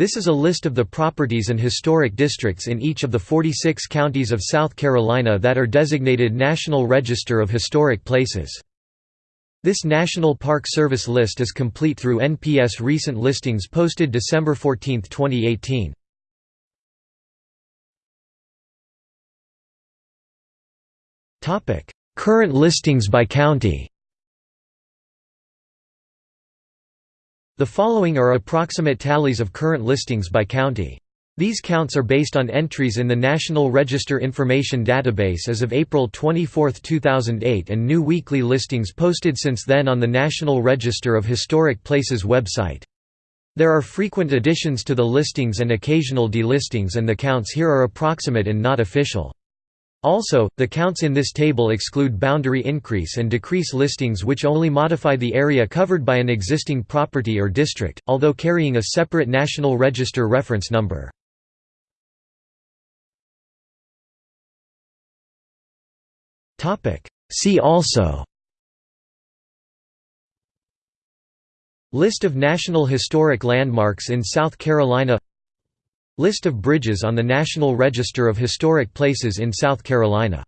This is a list of the properties and historic districts in each of the 46 counties of South Carolina that are designated National Register of Historic Places. This National Park Service list is complete through NPS recent listings posted December 14, 2018. Current listings by county The following are approximate tallies of current listings by county. These counts are based on entries in the National Register Information Database as of April 24, 2008 and new weekly listings posted since then on the National Register of Historic Places website. There are frequent additions to the listings and occasional delistings and the counts here are approximate and not official. Also, the counts in this table exclude boundary increase and decrease listings which only modify the area covered by an existing property or district, although carrying a separate National Register reference number. See also List of National Historic Landmarks in South Carolina List of bridges on the National Register of Historic Places in South Carolina